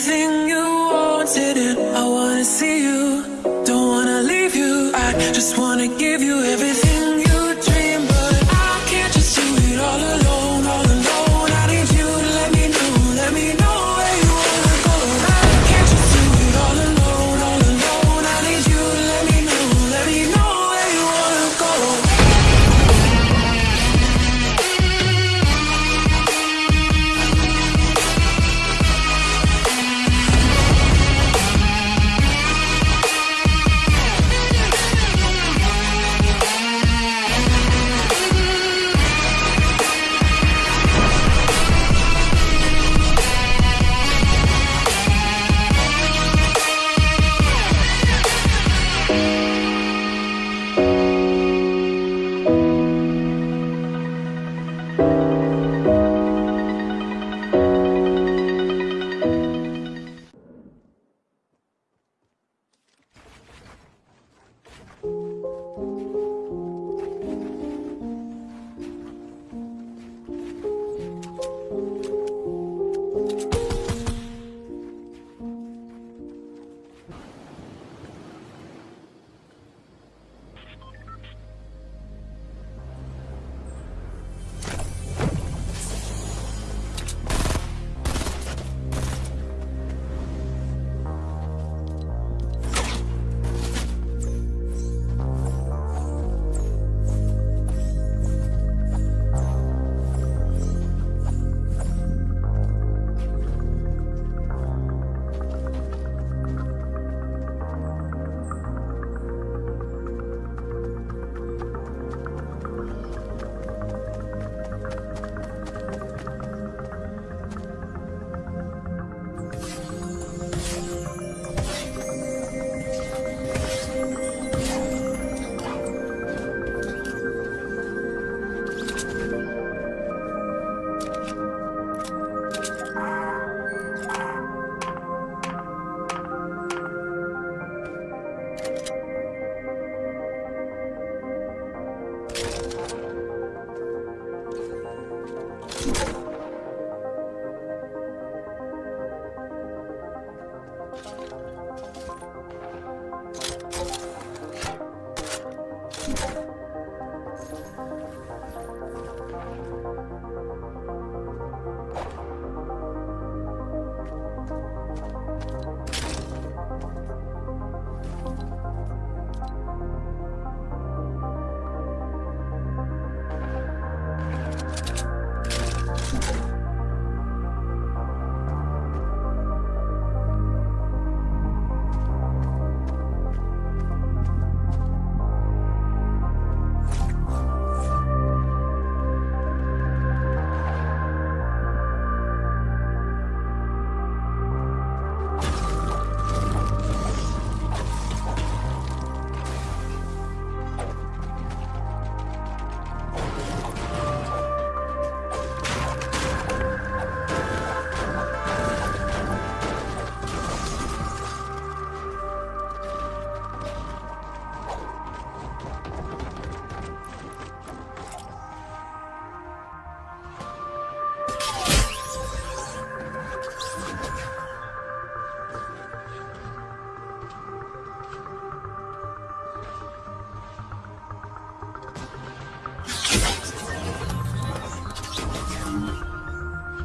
everything you wanted and I wanna see you. Don't wanna leave you, I just wanna give you everything.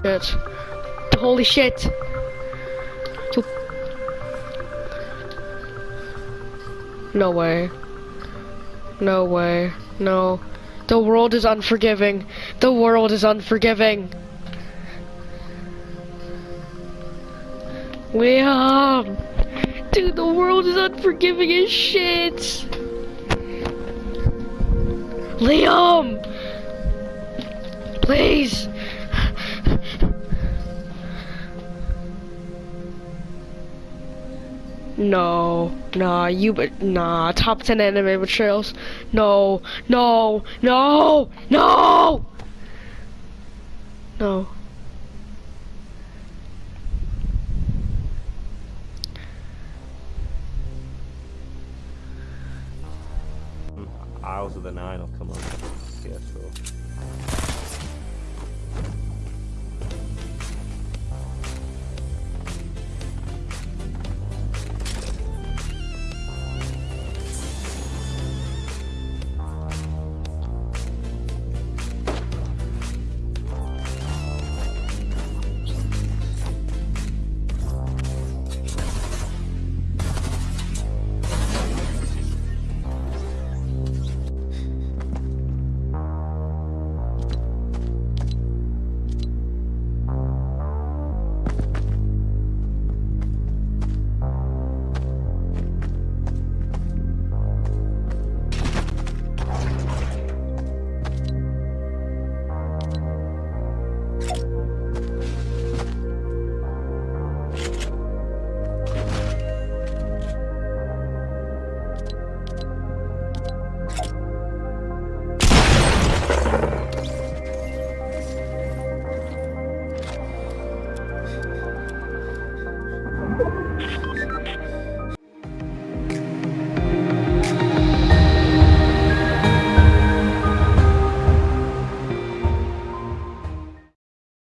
Shit. Holy shit. No way. No way. No. The world is unforgiving. The world is unforgiving. Liam! Um, dude, the world is unforgiving as shit! Liam! Please! No, nah, you but nah, top 10 anime betrayals. No, no, no, no! No. Isles of the Nine will come up.